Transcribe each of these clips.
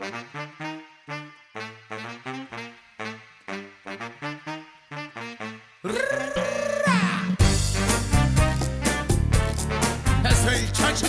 Es el chacha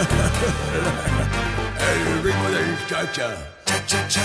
era. Contigo, El ritmo del cha-cha. Cha-cha-cha.